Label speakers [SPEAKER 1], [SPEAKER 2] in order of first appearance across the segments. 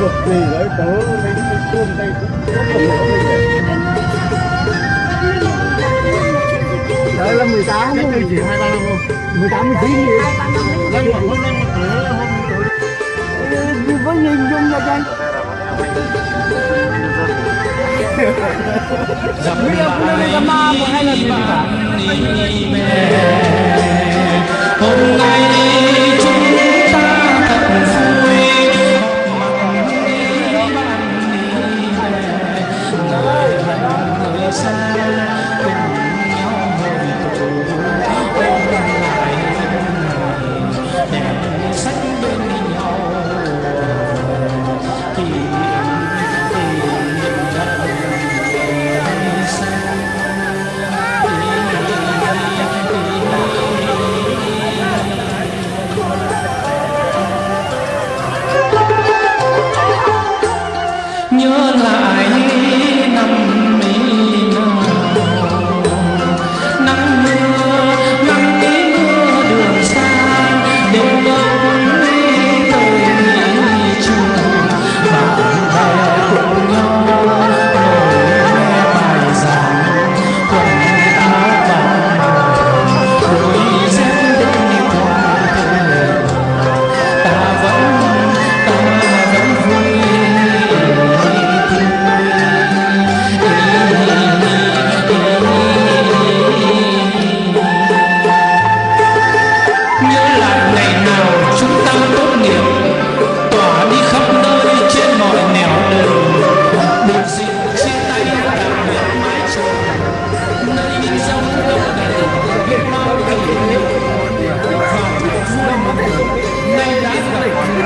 [SPEAKER 1] cực kỳ đấy tớ lấy cái cơm đây cũng rất là của mình đấy là 18
[SPEAKER 2] tám chỉ hai ba năm thôi.
[SPEAKER 1] Mười tám mười chín gì?
[SPEAKER 2] Lên một hôm lên một tớ hôm tớ
[SPEAKER 1] với nhìn chung nha anh Bây giờ cũng lên cái ma một hai lần mà.
[SPEAKER 3] Hôm nay chúng ta thật xa.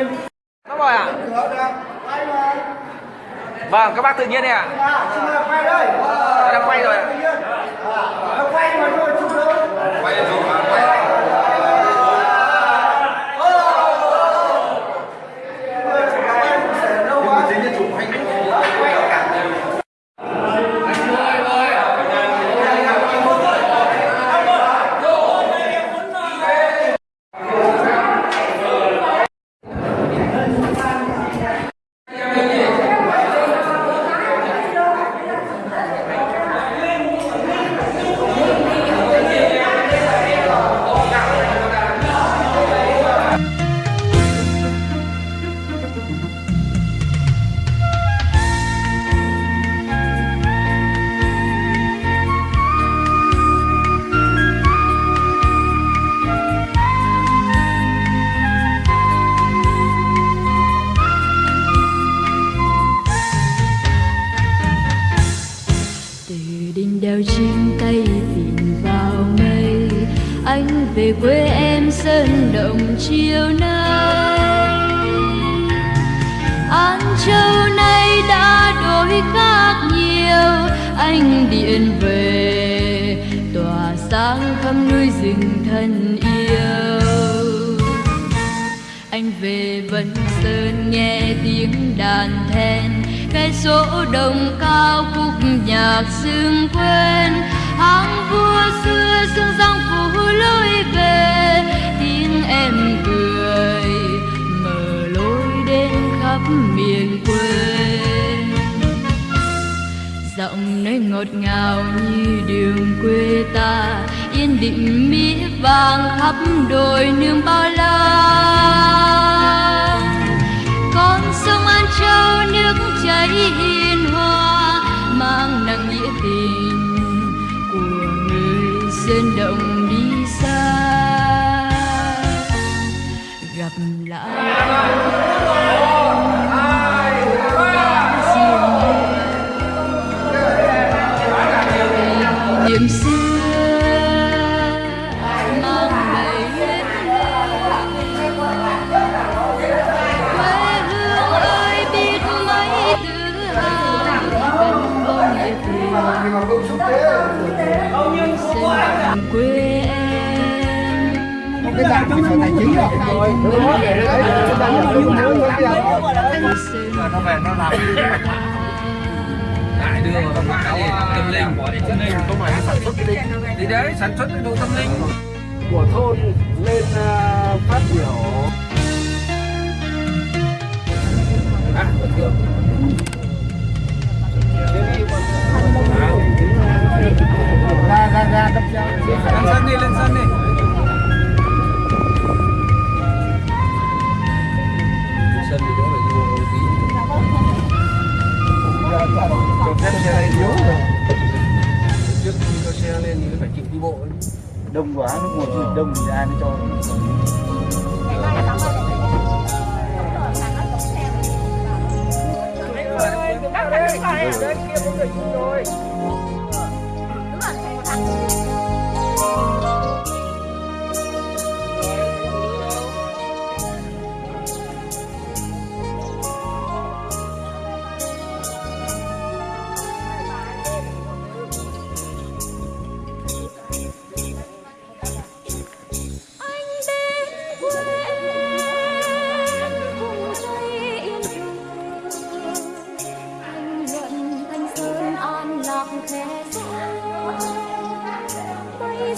[SPEAKER 3] lên Đúng rồi
[SPEAKER 4] ạ à? Vâng, các bác tự nhiên đi ạ à. Đang quay rồi ạ
[SPEAKER 5] Quay mà quay
[SPEAKER 3] rồi
[SPEAKER 6] về quê em sơn động chiều nay. An Châu nay đã đổi khác nhiều, Anh điện về, tỏa sáng khắp núi rừng thân yêu. Anh về Vân Sơn nghe tiếng đàn then, Cái số đồng cao khúc nhạc xương quên. Hàng vua xưa sương giăng phủ lối về, tiếng em cười mở lối đến khắp miền quê. Giọng nơi ngọt ngào như đường quê ta, yên định mỹ vàng khắp đồi nương bao la. Con sông an châu nương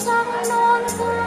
[SPEAKER 6] trăng non cao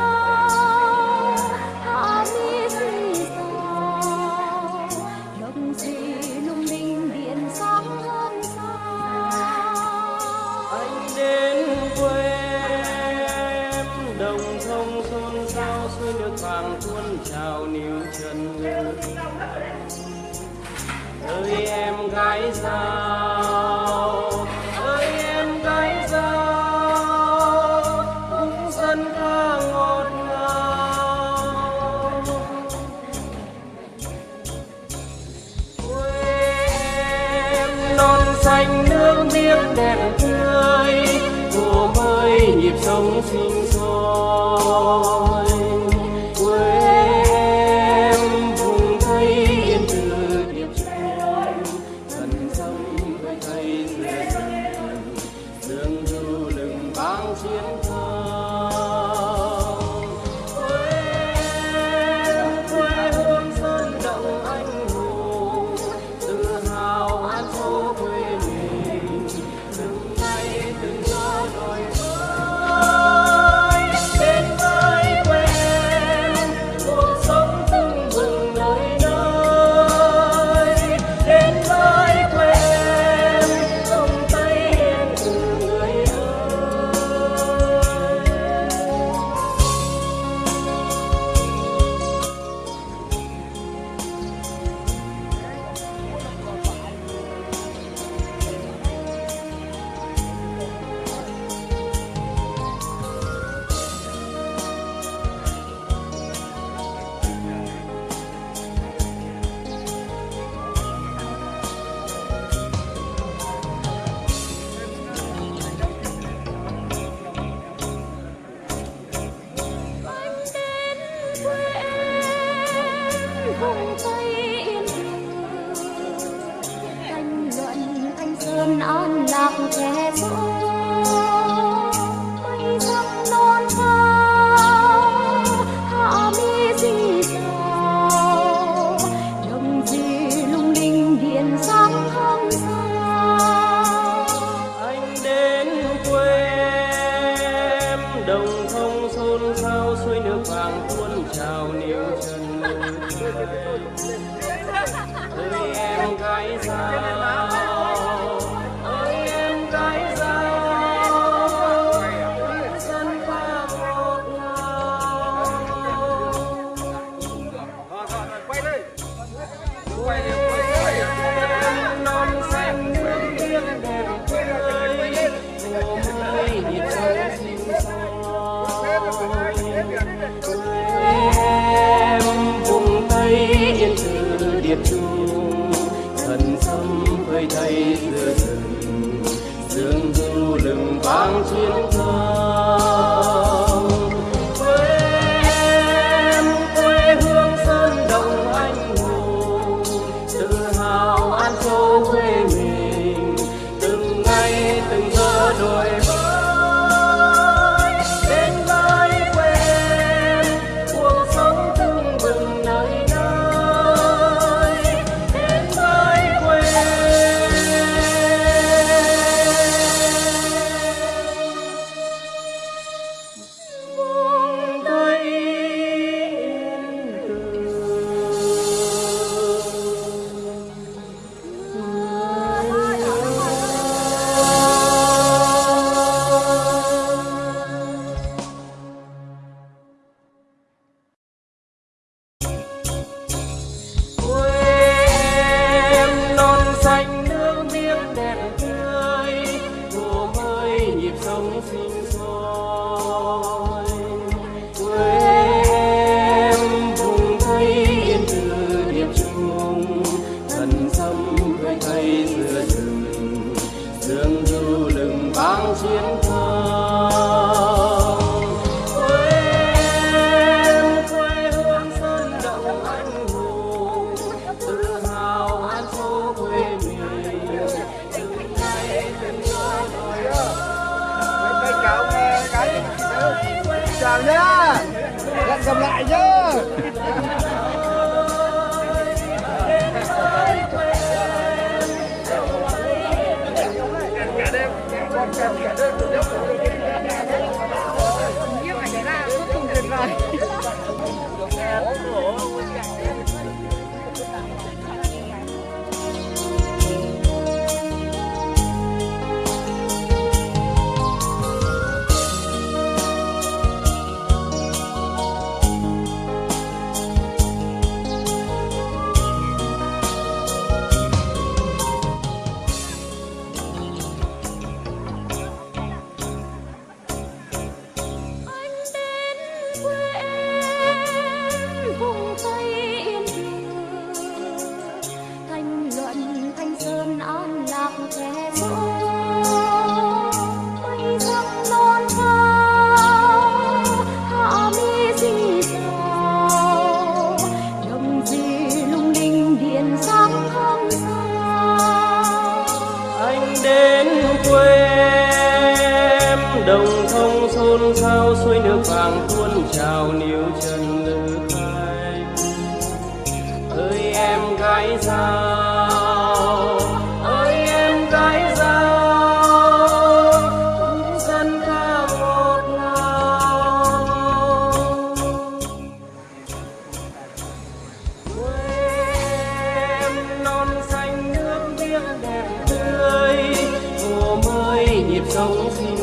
[SPEAKER 2] an
[SPEAKER 6] lạc
[SPEAKER 5] thế
[SPEAKER 2] giới Thank you. Jesus. đẹp tươi. Mùa mới nhịp sống sinh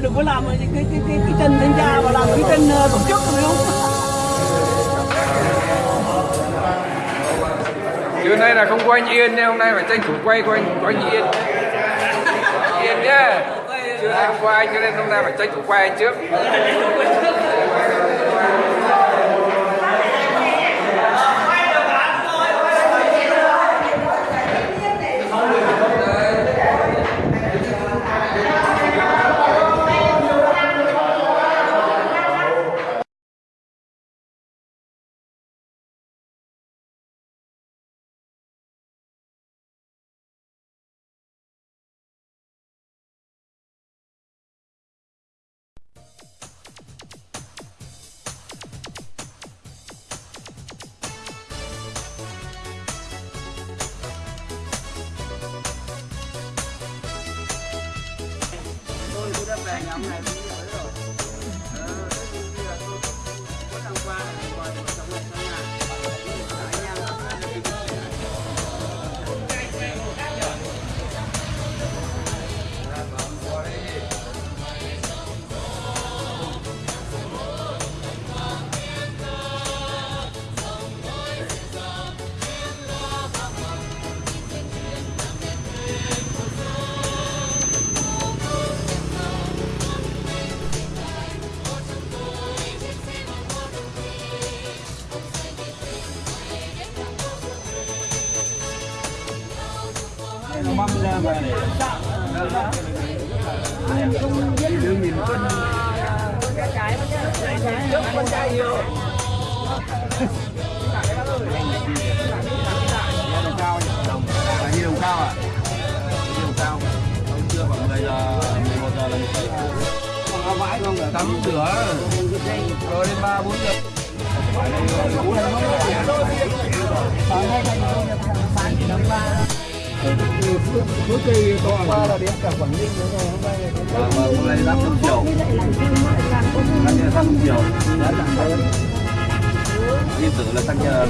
[SPEAKER 7] đừng có làm cái cái cái cái, cái chân sinh ra mà làm cái chân ờ, tổ chức phải không?
[SPEAKER 4] Trưa nay là không có anh Yên nha, hôm nay phải tranh thủ quay của anh, của anh Yên. Yên nhá. Trưa nay không có anh cho nên hôm nay phải tranh thủ quay anh trước
[SPEAKER 1] rồi đến 3 4 giờ. Vâng, vâng, hôm nay 500 triệu. Tăng như là 500 triệu. Yên tử là tăng nhờ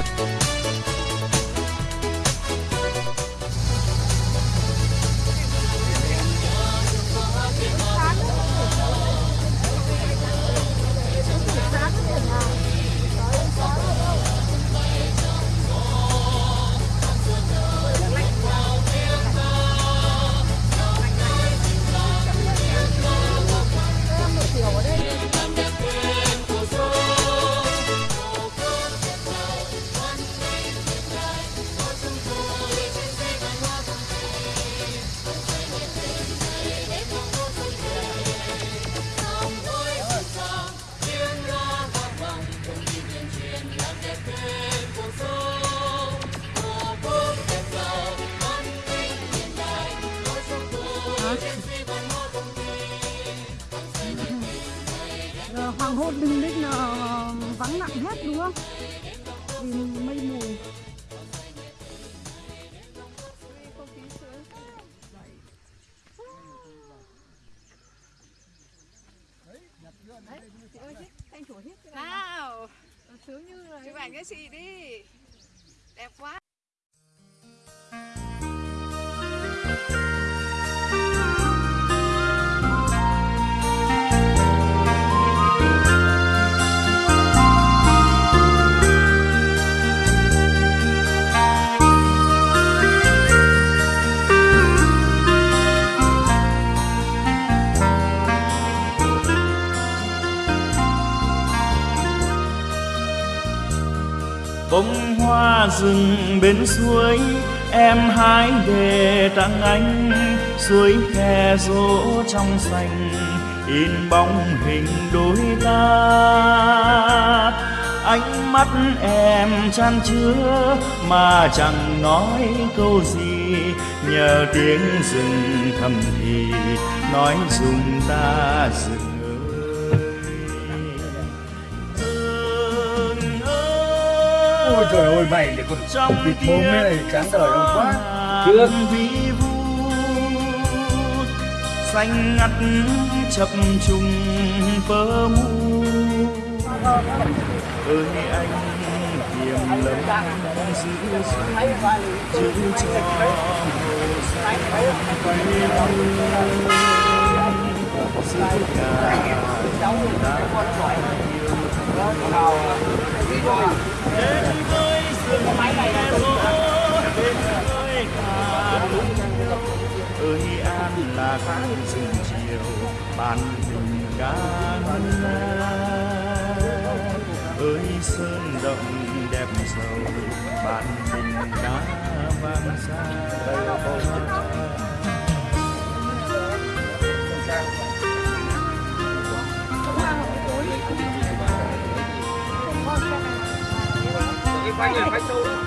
[SPEAKER 8] Ờ, đừng hôn là vắng lặng hết đúng không? Vì mây mù.
[SPEAKER 9] Rừng bên suối, em hái để tặng anh suối khe rỗ trong xanh in bóng hình đôi ta. Ánh mắt em chan chứa mà chẳng nói câu gì, nhờ tiếng rừng thầm thì nói dùng ta dừng
[SPEAKER 1] Ôi trời ơi mày lại còn
[SPEAKER 9] trong
[SPEAKER 1] vịt mồm thế này chán đời không quá.
[SPEAKER 9] Trước vi xanh ngắt chập trùng bờ mu ơi anh hiểm lắm giữ giữ cho quay giữ cả ta yêu đến với rừng đến với ơi an là tháng rừng chiều bàn tình ca ơi sơn động đẹp giàu bàn tình ca vang xa
[SPEAKER 5] quay người quay sâu
[SPEAKER 4] chưa.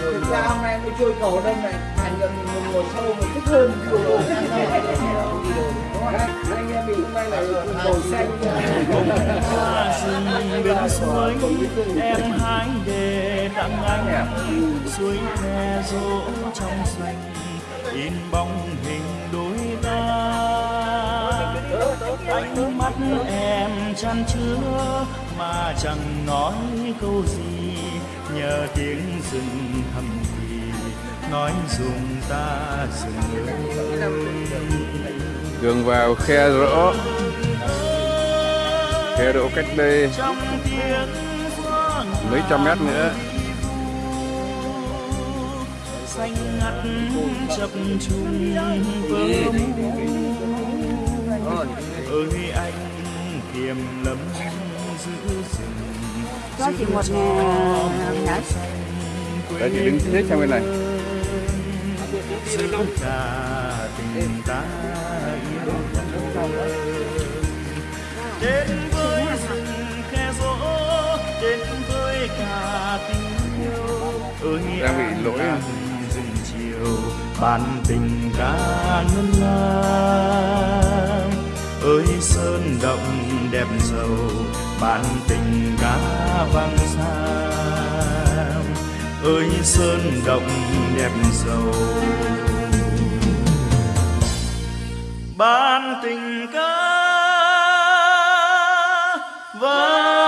[SPEAKER 7] Thực ra hôm nay tôi chơi cầu đông này thành gần mình ngồi sâu mình thích hơn anh em mình hôm nay là ngồi xanh
[SPEAKER 9] bên suối em hái để tặng anh suối khe rỗ trong xanh in bóng hình đôi ánh mắt em chan chứa mà chẳng nói câu gì. Nhờ tiếng rừng thầm thì nói dùng ta rừng ơi
[SPEAKER 4] đường vào khe rỗ. Khe rỗ cách đây mấy trăm mét nữa.
[SPEAKER 9] Xanh ngắt chập trùng mu ơi anh kiềm lắm giữ rừng
[SPEAKER 8] cho chị một nhá
[SPEAKER 4] đấy chị đứng hết sang bên này.
[SPEAKER 9] giữ cả tình ta yêu đến với rừng khe rỗ đến với cả tình yêu. Ơi
[SPEAKER 4] Đang bị lỗi à?
[SPEAKER 9] rừng chiều bàn tình ca ngân nga sơn đậm đẹp giàu bạn tình ca vang xa ơi, sơn đậm đẹp giàu bạn tình ca vang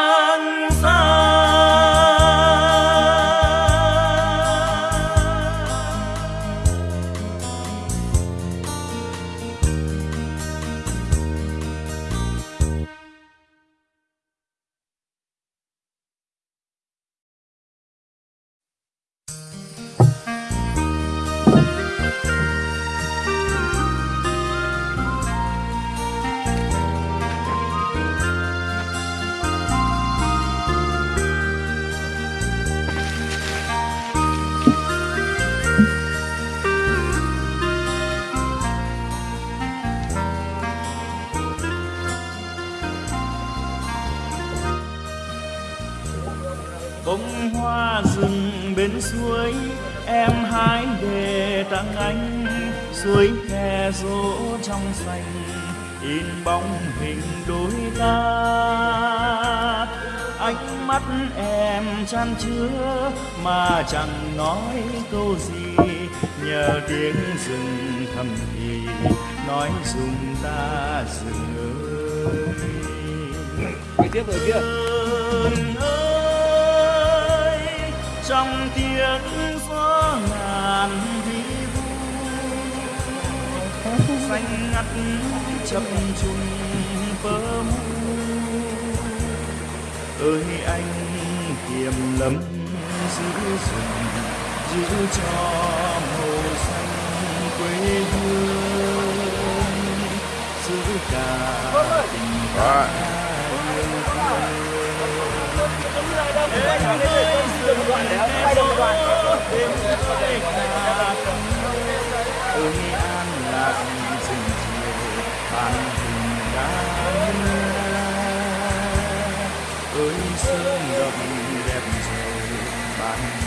[SPEAKER 9] bóng hình đôi ta. Ánh mắt em chan chứa mà chẳng nói câu gì. Nhờ tiếng rừng thầm thì nói dùng ta rừng ơi
[SPEAKER 7] tiếp rồi kia
[SPEAKER 9] ơi trong tiếng gió ngàn xanh ngắt chập trùng bơ mu ơi anh kiềm lắm giữ rừng giữ cho màu xanh quê hương giữ cả tình
[SPEAKER 4] Đó.
[SPEAKER 9] ơi an lạc rừng bạn bàn hình đá ơi sơn động đẹp rồi bàn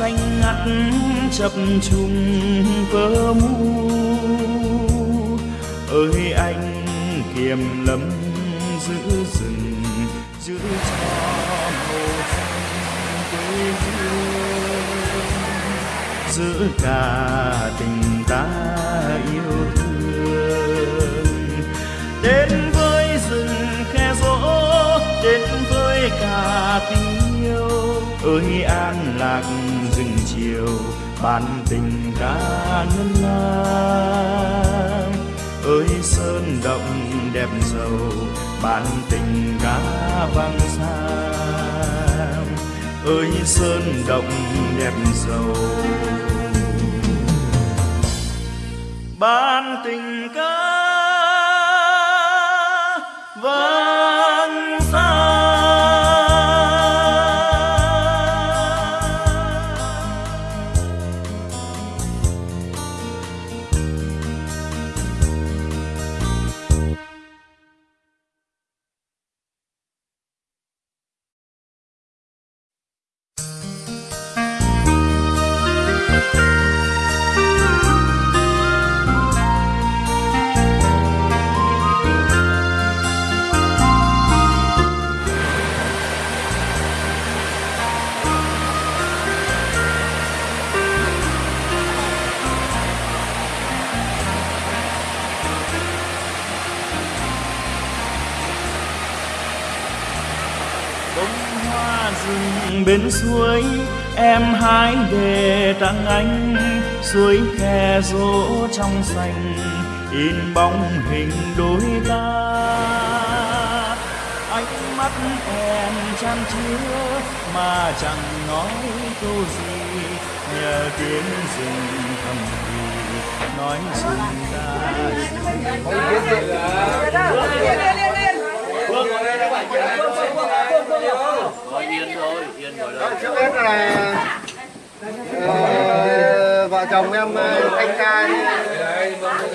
[SPEAKER 9] xanh ngắt chập trùng vỡ mu ơi anh kiềm lấm giữ rừng giữ cho màu xanh quê hương. Giữ cả tình ta yêu thương. Đến với rừng khe rỗ, đến với cả tình yêu. Ơi an lạc chiều ban tình ca ngân lang ơi, sơn động đẹp giàu bàn tình ca vang xa ơi, sơn động đẹp giàu. Bàn tình ca vang tặng anh suối khe rỗ trong xanh in bóng hình đôi ta. Ánh mắt em chan chứa mà chẳng nói câu gì. Nhờ tiếng rừng thầm thì nói rừng ta
[SPEAKER 10] trước hết là ờ, vợ chồng em thanh anh ca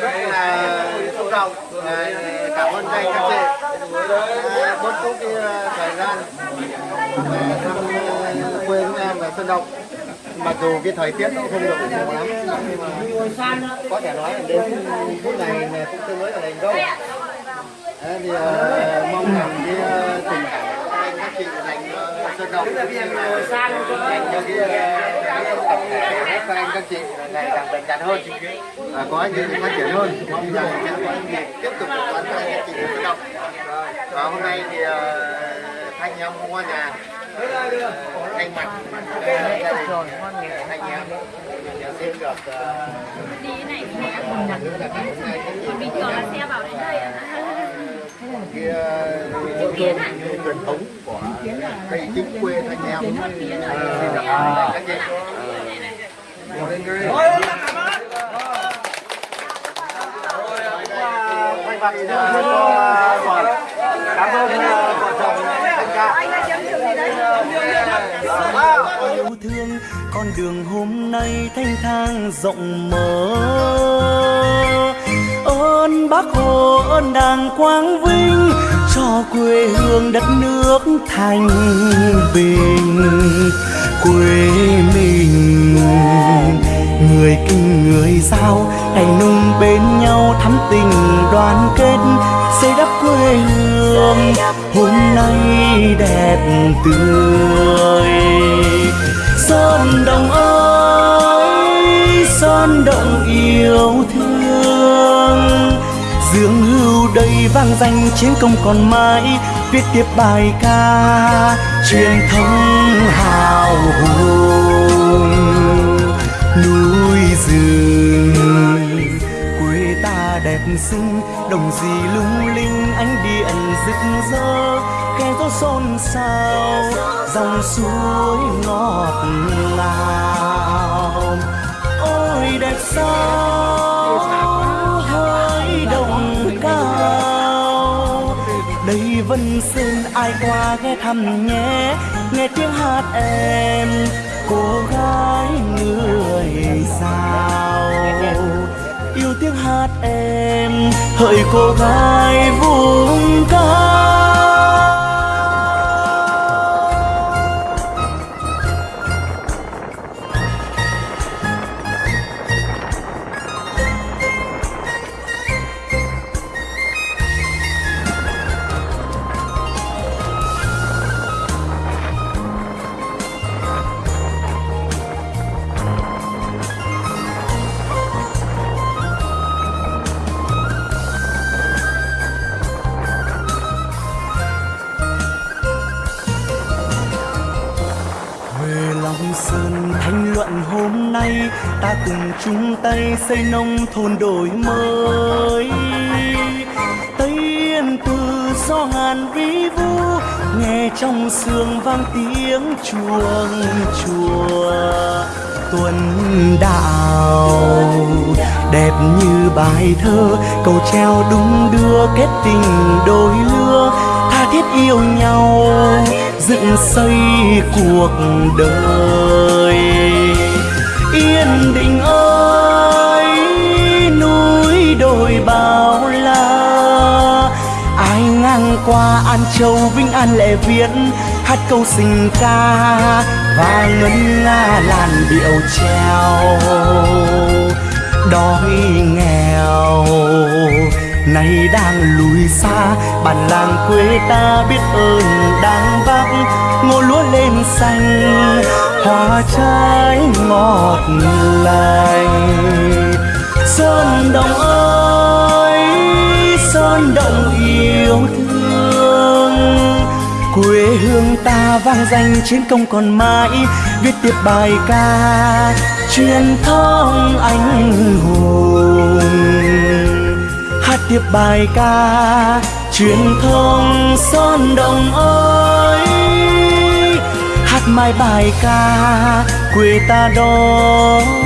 [SPEAKER 10] rất là xúc động ờ, cảm ơn anh các chị. Ờ, bớt chút cái ờ, thời gian. Về thăm quê chúng em là Sơn Động. Mặc dù cái thời tiết nó không được mùa lắm nhưng mà có thể nói là đến phút này cũng tương đối là thành công thì mong rằng cái tình cảm của anh các chị dành cho Động dành cho cái ờ, cái tập thể các anh các chị là ngày càng bền chặt hơn. Và có những phát triển hơn. Mong rằng sẽ tiếp tục được đón các anh các chị ở Sơn Động và hôm nay thì ờ, thanh em qua nhà Ờ, thay mặt. Ờ, gia đình. Anh em. Xin được ờ,
[SPEAKER 6] Đi này
[SPEAKER 10] nước là chị
[SPEAKER 6] bình thường là xe vào đến đây ạ.
[SPEAKER 10] Cái ờ, cơm truyền thống của cây chính quê thanh em các chị mặt cho cảm ơn vợ chồng anh ca
[SPEAKER 9] yêu thương con đường hôm nay thanh thang rộng mở ơn bác hồ ơn đảng quang vinh, cho quê hương đất nước thành bình. Quê mình, người kinh, người giao ngày nung bên nhau thắm tình đoàn kết. Xây đắp quê hương, hôm nay đẹp tươi. Sơn đồng ơi, sơn đồng yêu thương dương hưu đây vang danh chiến công còn mãi, viết tiếp bài ca truyền thống hào hùng. Núi rừng, quê ta đẹp xinh, đồng gì lung linh, ánh
[SPEAKER 11] gió xôn xao, dòng suối ngọt ngào. Ôi, đẹp sao? Đây xin ai qua ghé thăm nhé. Nghe tiếng hát em, cô gái người sao yêu tiếng hát em, hỡi cô gái vùng cao ta cùng chung tay xây nông thôn đổi mới. Tây yên từ do ngàn ví vu, nghe trong sương vang tiếng chuông chùa. Tuần đạo đẹp như bài thơ, cầu treo đúng đưa kết tình đôi lứa. Tha thiết yêu nhau, dựng xây cuộc đời yên định ơi, núi đồi bao la. Ai ngang qua an châu vinh an, lệ viễn hát câu tình ca và ngân nga làn điệu treo đói nghèo, nay đang lùi xa, bản làng quê ta biết ơn đang vác, ngô lúa lên xanh hoa trái ngọt lành. Sơn đồng ơi, sơn đồng yêu thương. Quê hương ta vang danh chiến công còn mãi. Viết tiếp bài ca, truyền thống anh hùng. Hát tiếp bài ca, truyền thống son đồng ơi hát bài ca quê ta đó.